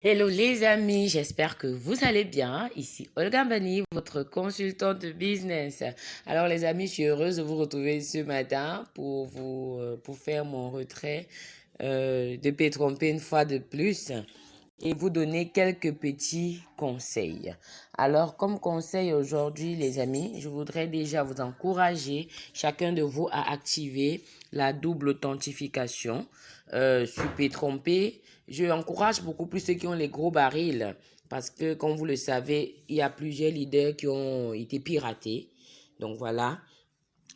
Hello les amis, j'espère que vous allez bien. Ici Olga Bani, votre consultante business. Alors les amis, je suis heureuse de vous retrouver ce matin pour vous euh, pour faire mon retrait euh, de P-Tromper une fois de plus et vous donner quelques petits conseils. Alors comme conseil aujourd'hui les amis, je voudrais déjà vous encourager chacun de vous à activer la double authentification euh, P-Tromper je encourage beaucoup plus ceux qui ont les gros barils parce que, comme vous le savez, il y a plusieurs leaders qui ont été piratés. Donc voilà.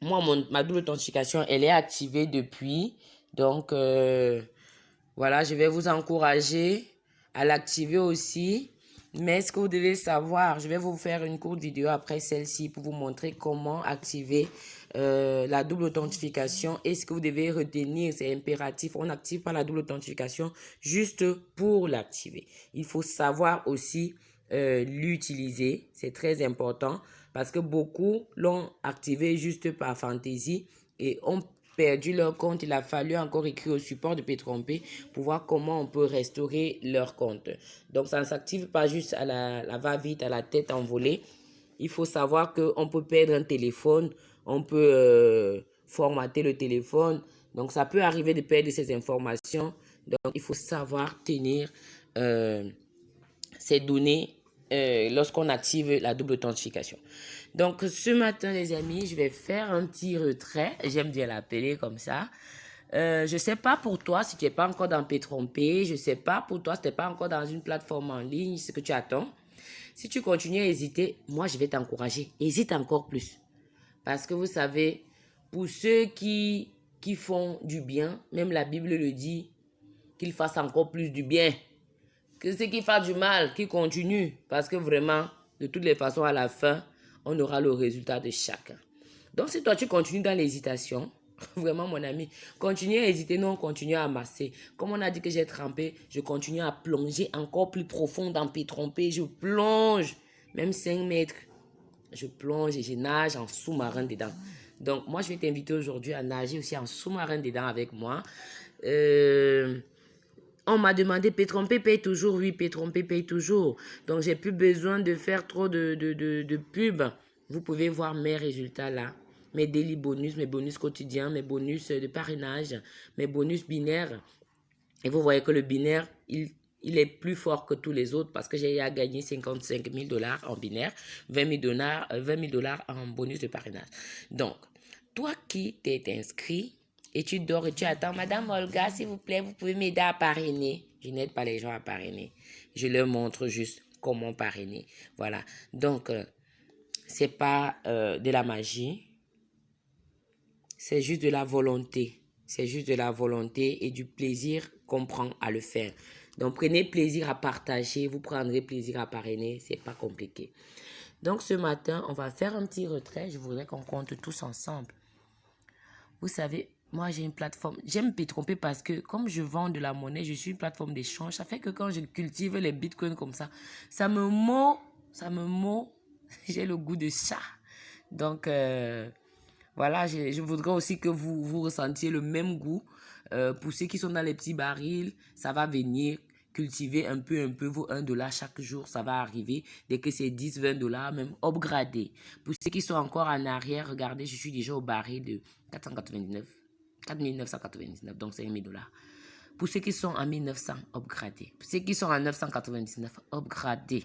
Moi, ma double authentification, elle est activée depuis. Donc euh, voilà, je vais vous encourager à l'activer aussi. Mais ce que vous devez savoir, je vais vous faire une courte vidéo après celle-ci pour vous montrer comment activer euh, la double authentification. Et ce que vous devez retenir, c'est impératif. On n'active pas la double authentification juste pour l'activer. Il faut savoir aussi euh, l'utiliser. C'est très important parce que beaucoup l'ont activé juste par fantaisie et ont perdu leur compte, il a fallu encore écrire au support de P-Tromper pour voir comment on peut restaurer leur compte. Donc, ça ne s'active pas juste à la, va-vite, à la tête envolée. Il faut savoir qu'on peut perdre un téléphone, on peut euh, formater le téléphone. Donc, ça peut arriver de perdre ces informations. Donc, il faut savoir tenir euh, ces données euh, lorsqu'on active la double authentification. Donc, ce matin, les amis, je vais faire un petit retrait. J'aime bien l'appeler comme ça. Euh, je ne sais pas pour toi si tu n'es pas encore dans P-Trompé. Je ne sais pas pour toi si tu n'es pas encore dans une plateforme en ligne, ce que tu attends? Si tu continues à hésiter, moi, je vais t'encourager. Hésite encore plus. Parce que vous savez, pour ceux qui, qui font du bien, même la Bible le dit, qu'ils fassent encore plus du bien. Que ceux qui font du mal, qui continuent. Parce que vraiment, de toutes les façons, à la fin, on aura le résultat de chacun. Donc, si toi, tu continues dans l'hésitation, vraiment, mon ami, continue à hésiter, non, continue à amasser. Comme on a dit que j'ai trempé, je continue à plonger encore plus profond dans P-Trompé. Je plonge, même 5 mètres. Je plonge et je nage en sous-marin dedans. Donc, moi, je vais t'inviter aujourd'hui à nager aussi en sous-marin dedans avec moi. Euh, on m'a demandé, Pétrompé paye toujours Oui, Pétrompé paye toujours. Donc, j'ai plus besoin de faire trop de, de, de, pub. Vous pouvez voir mes résultats là. Mes daily bonus, mes bonus quotidiens, mes bonus de parrainage, mes bonus binaires. Et vous voyez que le binaire, il, est plus fort que tous les autres parce que j'ai gagné 55 000 dollars en binaire, 20 000 dollars, 20 000 dollars en bonus de parrainage. Donc, toi qui t'es inscrit, et tu dors et tu attends, Madame Olga, s'il vous plaît, vous pouvez m'aider à parrainer. Je n'aide pas les gens à parrainer. Je leur montre juste comment parrainer. Voilà. Donc, euh, c'est pas euh, de la magie. C'est juste de la volonté. C'est juste de la volonté et du plaisir qu'on prend à le faire. Donc, prenez plaisir à partager. Vous prendrez plaisir à parrainer. C'est pas compliqué. Donc, ce matin, on va faire un petit retrait. Je voudrais qu'on compte tous ensemble. Vous savez, moi, j'ai une plateforme. J'aime tromper parce que comme je vends de la monnaie, je suis une plateforme d'échange. Ça fait que quand je cultive les bitcoins comme ça, ça me mord, ça me mord. j'ai le goût de ça. Donc, euh, voilà, je, voudrais aussi que vous, vous ressentiez le même goût. Euh, pour ceux qui sont dans les petits barils, ça va venir cultiver un peu, un peu vos 1 dollar chaque jour, ça va arriver. Dès que c'est 10, 20 dollars, même upgradé. Pour ceux qui sont encore en arrière, regardez, je suis déjà au baril de 499. 4999, donc c'est 1000 dollars. Pour ceux qui sont en 1900, upgradés. Pour ceux qui sont en 999, upgradés.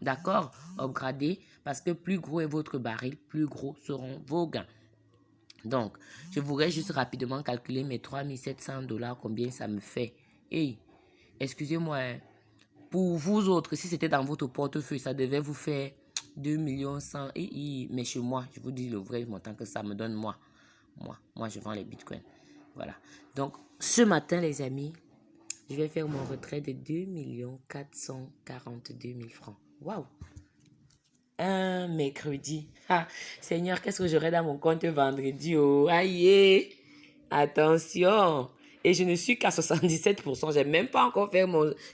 D'accord? Upgradés parce que plus gros est votre baril, plus gros seront vos gains. Donc, je voudrais juste rapidement calculer mes 3700 dollars, combien ça me fait. Et, excusez-moi, hein. pour vous autres, si c'était dans votre portefeuille, ça devait vous faire 2 millions 100. Et, mais chez moi, je vous dis le vrai montant que ça me donne moi. Moi, moi, je vends les bitcoins. Voilà. Donc, ce matin, les amis, je vais faire mon retrait de 2 442 000 francs. Waouh! Un mercredi. Seigneur, qu'est-ce que j'aurai dans mon compte vendredi? Oh, aïe! Attention! Et je ne suis qu'à 77%. J'ai même pas encore fait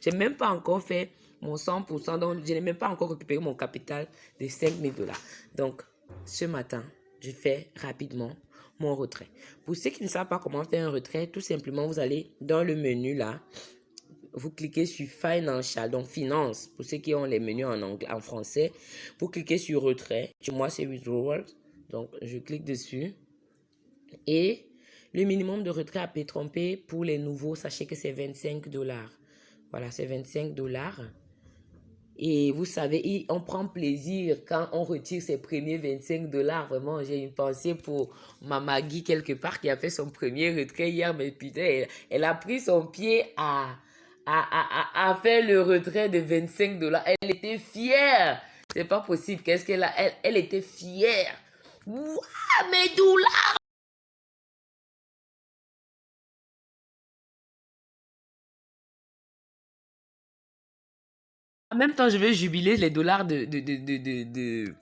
j'ai même pas encore fait mon 100%. Donc, je n'ai même pas encore récupéré mon capital de 5 000 dollars. Donc, ce matin, je fais rapidement mon retrait. Pour ceux qui ne savent pas comment faire un retrait, tout simplement, vous allez dans le menu là. Vous cliquez sur Financial, donc finance, pour ceux qui ont les menus en, français. Vous cliquez sur retrait. Moi, c'est withdrawal. Donc, je clique dessus. Et le minimum de retrait à Pétrompé pour les nouveaux, sachez que c'est 25 dollars. Voilà, c'est 25 dollars. Et vous savez, on prend plaisir quand on retire ses premiers 25 dollars. Vraiment, j'ai une pensée pour ma Maggie quelque part qui a fait son premier retrait hier. Mais putain, elle, a pris son pied à, à, faire le retrait de 25 dollars. Elle était fière. C'est pas possible. Qu'est-ce qu'elle a? Elle, elle était fière. Waouh, mes dollars En même temps, je vais jubiler les dollars de, de, de, de, de,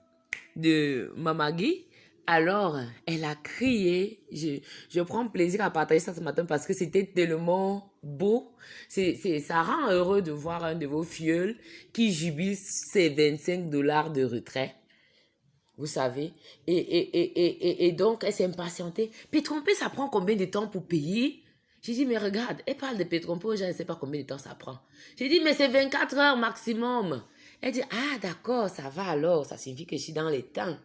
de Mamagui. Alors, elle a crié. Je, je prends plaisir à partager ça ce matin parce que c'était tellement beau. C'est, ça rend heureux de voir un de vos fioles qui jubile ses 25 dollars de retrait. Vous savez. Et, et, et, et, et donc, elle s'est impatientée. Puis tromper, ça prend combien de temps pour payer? J'ai dit, mais regarde, elle parle de Pétrompo, je ne sais pas combien de temps ça prend. J'ai dit, mais c'est 24 heures maximum. Elle dit, ah d'accord, ça va alors, ça signifie que je suis dans les temps.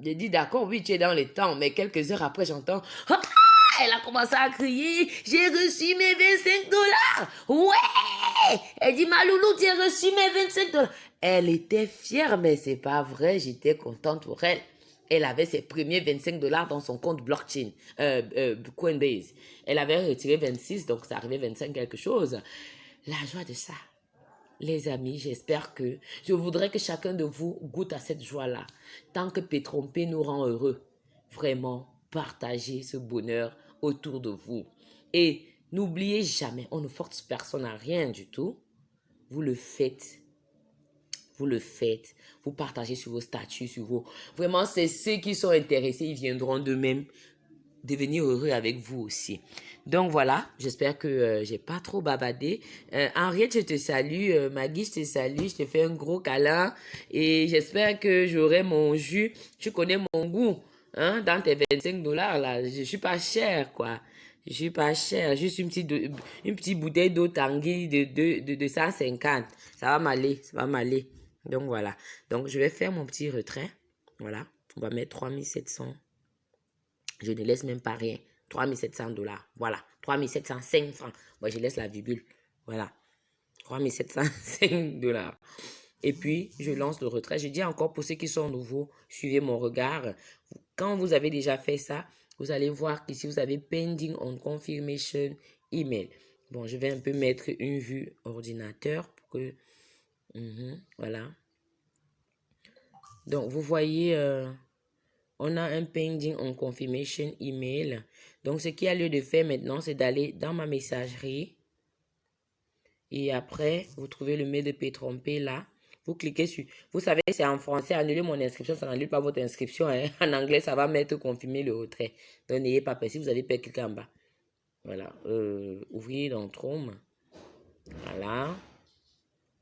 J'ai dit, d'accord, oui, tu es dans les temps, mais quelques heures après, j'entends, ah, elle a commencé à crier, j'ai reçu mes 25 dollars. Ouais! Elle dit, ma loulou, tu as reçu mes 25 dollars. Elle était fière, mais c'est pas vrai, j'étais contente pour elle elle avait ses premiers 25 dollars dans son compte blockchain, euh, euh, Coinbase. Elle avait retiré 26, donc ça arrivait 25 quelque chose. La joie de ça. Les amis, j'espère que je voudrais que chacun de vous goûte à cette joie-là. Tant que Pétrompé nous rend heureux, vraiment, partagez ce bonheur autour de vous. Et n'oubliez jamais, on ne force personne à rien du tout. Vous le faites vous le faites, vous partagez sur vos statuts, sur vos... Vraiment, c'est ceux qui sont intéressés, ils viendront d'eux-mêmes devenir heureux avec vous aussi. Donc voilà, j'espère que euh, j'ai pas trop babadé. Euh, Henriette, je te salue. Euh, Maggie, je te salue. Je te fais un gros câlin. Et j'espère que j'aurai mon jus. Tu connais mon goût. Hein, dans tes 25 dollars, là. Je suis pas cher, quoi. Je suis pas cher. Juste une petite, une petite bouteille d'eau Tanguy de, de, de, de 150. Ça va m'aller. Ça va m'aller. Donc voilà. Donc je vais faire mon petit retrait. Voilà. On va mettre 3700. Je ne laisse même pas rien. 3700 dollars. Voilà. 3705 francs. Moi, je laisse la virgule. Voilà. 3705 dollars. Et puis, je lance le retrait. Je dis encore pour ceux qui sont nouveaux, suivez mon regard. Quand vous avez déjà fait ça, vous allez voir qu'ici, vous avez Pending on Confirmation Email. Bon, je vais un peu mettre une vue ordinateur pour que Mhm, voilà. Donc, vous voyez, euh, on a un pending on confirmation email. Donc, ce qui a lieu de faire maintenant, c'est d'aller dans ma messagerie. Et après, vous trouvez le mail de Pétrompé là. Vous cliquez sur... Vous savez, c'est en français. Annuler mon inscription, ça n'annule pas votre inscription. Hein. En anglais, ça va mettre confirmer le retrait. Donc, n'ayez pas peur. Si vous allez pas cliquer en bas. Voilà. Euh, ouvrier dans Chrome. Voilà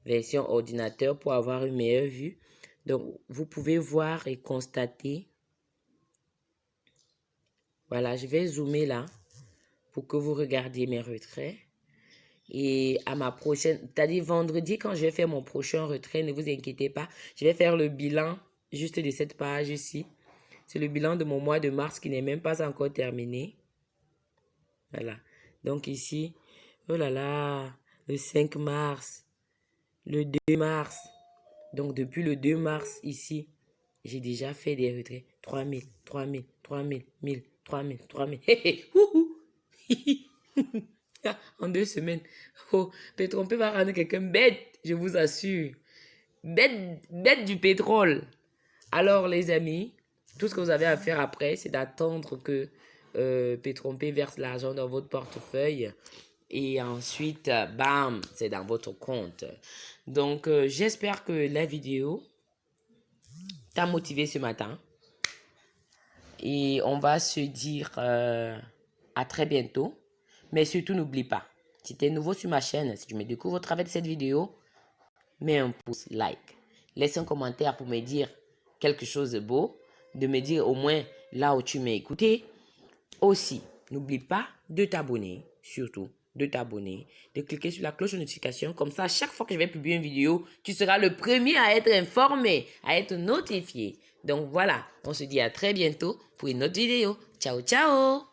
version ordinateur pour avoir une meilleure vue. Donc, vous pouvez voir et constater. Voilà, je vais zoomer là pour que vous regardiez mes retraits. Et à ma prochaine, c'est-à-dire vendredi, quand je vais faire mon prochain retrait, ne vous inquiétez pas, je vais faire le bilan juste de cette page ici. C'est le bilan de mon mois de mars qui n'est même pas encore terminé. Voilà. Donc ici, oh là là, le 5 mars, le 2 mars. Donc, depuis le 2 mars, ici, j'ai déjà fait des retraits. 3000, 3000, 3000, 1000, 3000, 3000. En deux semaines. Oh, va rendre quelqu'un bête, je vous assure. Bête, bête du pétrole. Alors, les amis, tout ce que vous avez à faire après, c'est d'attendre que euh, Pétrompé verse l'argent dans votre portefeuille. Et ensuite, bam, c'est dans votre compte. Donc, euh, j'espère que la vidéo t'a motivé ce matin. Et on va se dire euh, à très bientôt. Mais surtout, n'oublie pas, si tu es nouveau sur ma chaîne, si tu me découvres au travers de cette vidéo, mets un pouce like. Laisse un commentaire pour me dire quelque chose de beau, de me dire au moins là où tu m'as écouté. Aussi, n'oublie pas de t'abonner, surtout de t'abonner, de cliquer sur la cloche de notification. Comme ça, chaque fois que je vais publier une vidéo, tu seras le premier à être informé, à être notifié. Donc voilà, on se dit à très bientôt pour une autre vidéo. Ciao, ciao